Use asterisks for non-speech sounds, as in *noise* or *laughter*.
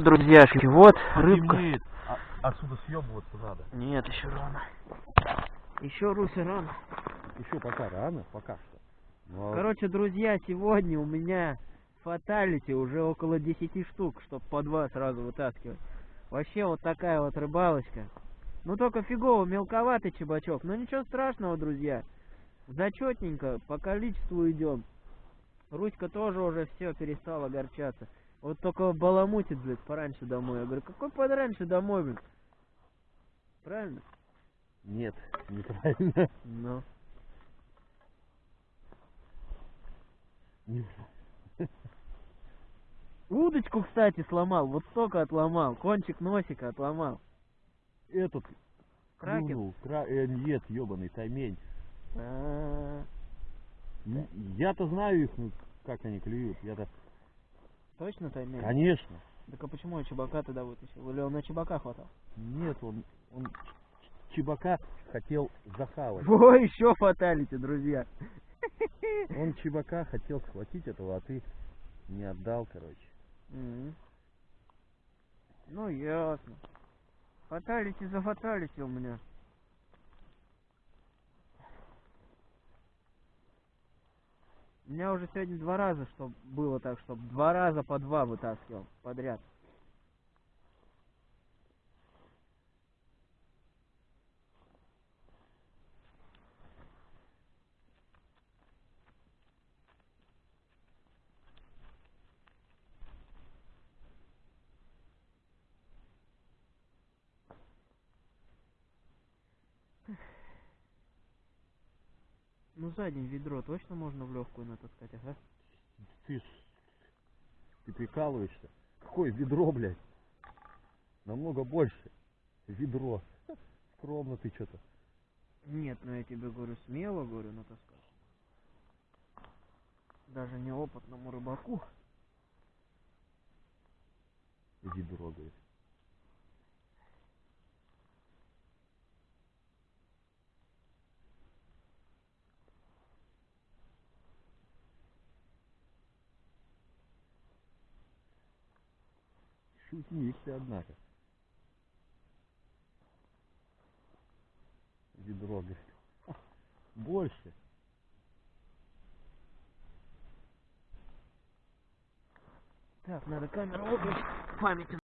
Друзья, вот рыбка. Темнеет, а- отсюда съебываться надо. Нет, еще рано. Еще Руся рано. Еще пока рано, пока что. Ну, а Короче, друзья, сегодня у меня фаталити уже около 10 штук, чтоб по два сразу вытаскивать. Вообще вот такая вот рыбалочка. Ну только фигово, мелковатый чебачок. Но ничего страшного, друзья. Зачетненько, по количеству идем. Руська тоже уже все перестала огорчаться. Вот только баламутит, блядь, пораньше домой. Я говорю, какой пораньше домой, блядь? Правильно? Нет, неправильно. Ну. Удочку, кстати, сломал. Вот столько отломал. Кончик носика отломал. Этот Кракен? клюнул, кра... э, нет, ебаный таймень. А, Н- Я-то знаю их, ну, как они клюют. Я-то, Точно таймер? конечно. Так а почему я чебака тогда вытащил? Или он на чебака хватал? Нет, он, он чебака хотел захавать. *laughs* Во, еще фаталити, друзья. *laughs* Он чебака хотел схватить этого, а ты не отдал, короче. Мгм. Ну, ясно. Фаталити за фаталити у меня. Меня уже сегодня два раза, что было так, что два раза по два вытаскивал подряд. Ну, за день ведро точно можно в легкую натаскать, ага? Ты, ты прикалываешься? Какое ведро, блядь? Намного больше. Ведро. Скромно ты что-то. Нет, ну я тебе говорю, смело говорю, натаскать. Даже неопытному рыбаку. Ведро, говорит. Шутник ты, однако. Ведро, говорит. *laughs* Больше. Так, надо камеру выключить. Память